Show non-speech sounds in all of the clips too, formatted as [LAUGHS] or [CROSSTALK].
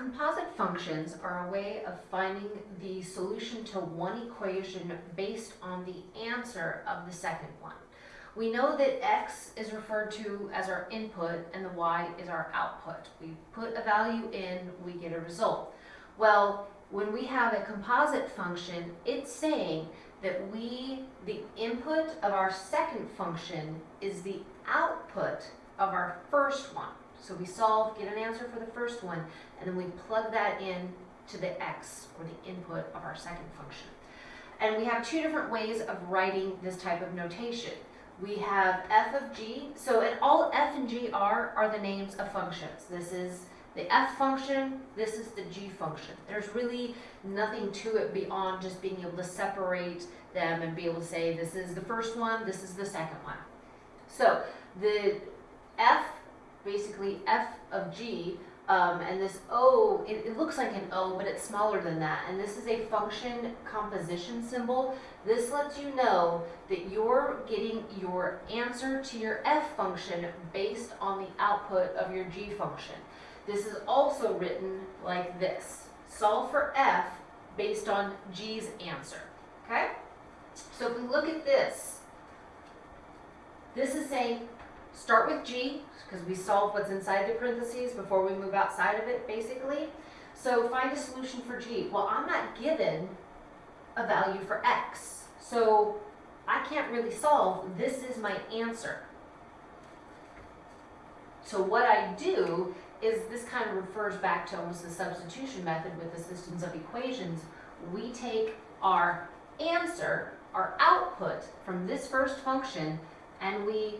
Composite functions are a way of finding the solution to one equation based on the answer of the second one. We know that x is referred to as our input and the y is our output. We put a value in, we get a result. Well, when we have a composite function, it's saying that we, the input of our second function is the output of our first one. So we solve, get an answer for the first one, and then we plug that in to the x, or the input of our second function. And we have two different ways of writing this type of notation. We have f of g, so and all f and g are, are the names of functions. This is the f function, this is the g function. There's really nothing to it beyond just being able to separate them and be able to say this is the first one, this is the second one. So the f, basically f of g, um, and this O, it, it, looks like an O, but it's smaller than that. And this is a function composition symbol. This lets you know that you're getting your answer to your F function based on the output of your G function. This is also written like this. Solve for F based on G's answer, okay? So if we look at this, this is saying start with G, because we solve what's inside the parentheses before we move outside of it, basically. So find a solution for G. Well, I'm not given a value for X. So I can't really solve. This is my answer. So what I do is this kind of refers back to almost the substitution method with the systems of equations. We take our answer, our output from this first function, and we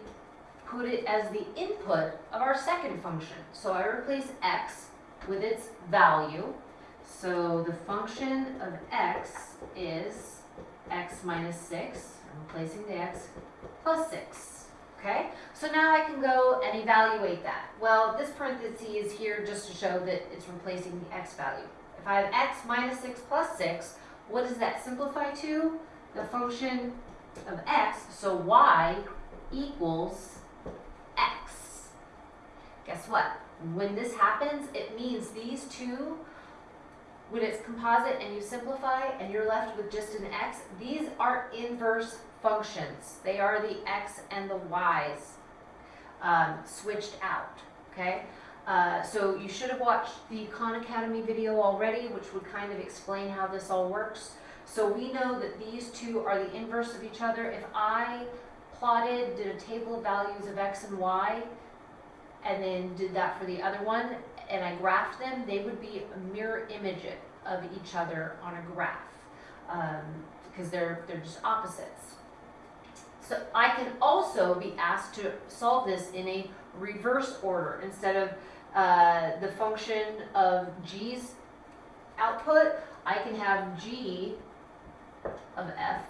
put it as the input of our second function. So I replace x with its value. So the function of x is x minus 6. I'm replacing the x plus 6. Okay, so now I can go and evaluate that. Well, this parenthesis is here just to show that it's replacing the x value. If I have x minus 6 plus 6, what does that simplify to? The function of x, so y equals. Guess what? When this happens, it means these two, when it's composite and you simplify and you're left with just an x, these are inverse functions. They are the x and the y's um, switched out, okay? Uh, so you should have watched the Khan Academy video already, which would kind of explain how this all works. So we know that these two are the inverse of each other. If I plotted, did a table of values of x and y, and then did that for the other one, and I graphed them, they would be a mirror image of each other on a graph, um, because they're, they're just opposites. So I can also be asked to solve this in a reverse order. Instead of uh, the function of g's output, I can have g of f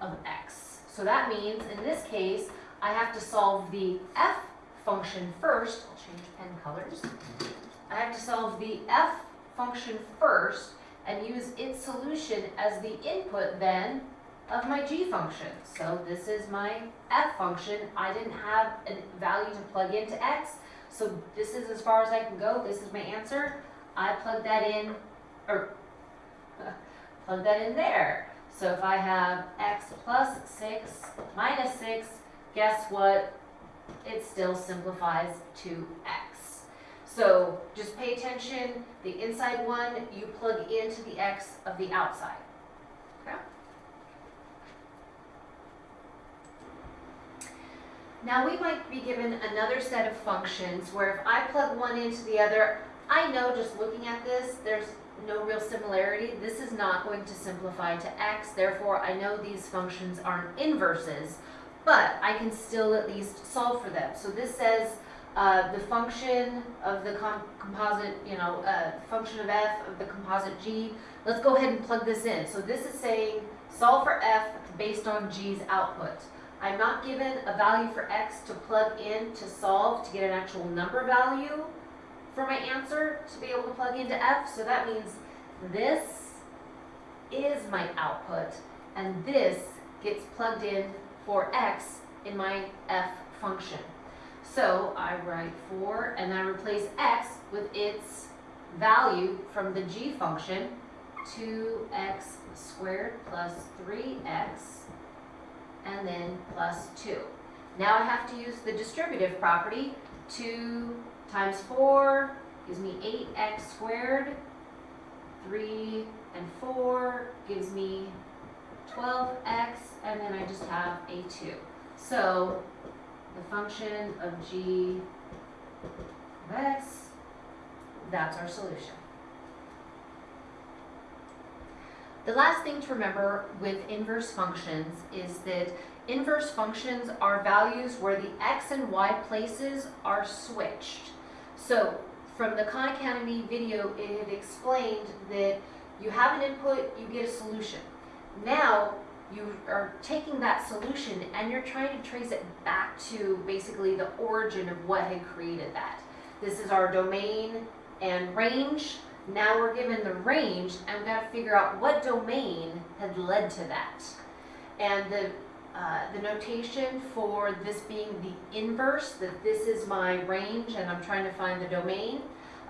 of x. So that means, in this case, I have to solve the f function first. I'll change pen colors. I have to solve the f function first and use its solution as the input then of my g function. So this is my f function. I didn't have a value to plug into x, so this is as far as I can go. This is my answer. I plug that in, or [LAUGHS] plug that in there. So if I have x plus 6 minus 6, guess what? It still simplifies to x. So just pay attention, the inside one, you plug into the x of the outside. Okay? Now we might be given another set of functions where if I plug one into the other, I know just looking at this, there's no real similarity. This is not going to simplify to x, therefore I know these functions aren't inverses, but I can still at least solve for them. So this says uh, the function of the com composite, you know, uh, function of f of the composite g. Let's go ahead and plug this in. So this is saying solve for f based on g's output. I'm not given a value for x to plug in to solve to get an actual number value for my answer to be able to plug into F. So that means this is my output and this gets plugged in for X in my F function. So I write 4 and I replace X with its value from the g function, two x squared plus three x, and then plus two. Now I have to use the distributive property, two times four gives me eight x squared, three and four gives me twelve x, and then I just have a two. So, the function of g of x, that's our solution. The last thing to remember with inverse functions is that inverse functions are values where the x and y places are switched. So from the Khan Academy video, it explained that you have an input, you get a solution. Now you are taking that solution and you're trying to trace it back to basically the origin of what had created that. This is our domain and range. Now we're given the range and we've got to figure out what domain had led to that. And the, uh, the notation for this being the inverse, that this is my range and I'm trying to find the domain,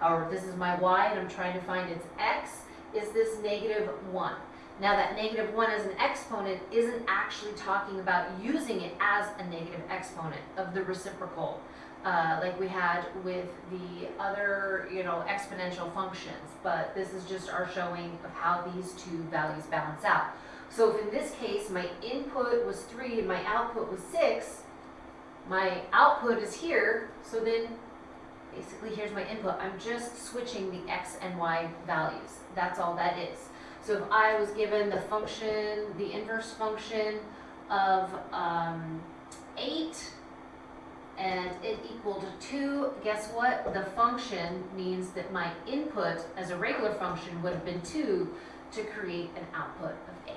or this is my y and I'm trying to find its x, is this negative 1. Now that negative 1 as an exponent isn't actually talking about using it as a negative exponent of the reciprocal uh, like we had with the other, you know, exponential functions. But this is just our showing of how these two values balance out. So if in this case my input was 3 and my output was 6, my output is here, so then basically here's my input. I'm just switching the x and y values. That's all that is. So if I was given the function, the inverse function of um, 8 and it equaled 2, guess what? The function means that my input as a regular function would have been 2 to create an output of 8.